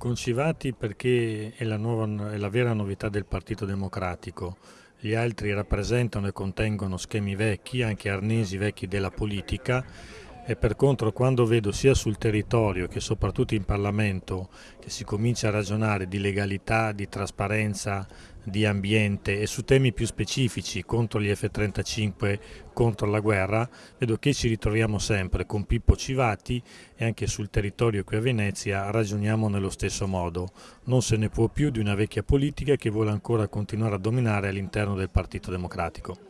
Concivati perché è la, nuova, è la vera novità del Partito Democratico. Gli altri rappresentano e contengono schemi vecchi, anche arnesi vecchi della politica e per contro quando vedo sia sul territorio che soprattutto in Parlamento che si comincia a ragionare di legalità, di trasparenza, di ambiente e su temi più specifici contro gli F-35, contro la guerra, vedo che ci ritroviamo sempre con Pippo Civati e anche sul territorio qui a Venezia ragioniamo nello stesso modo. Non se ne può più di una vecchia politica che vuole ancora continuare a dominare all'interno del Partito Democratico.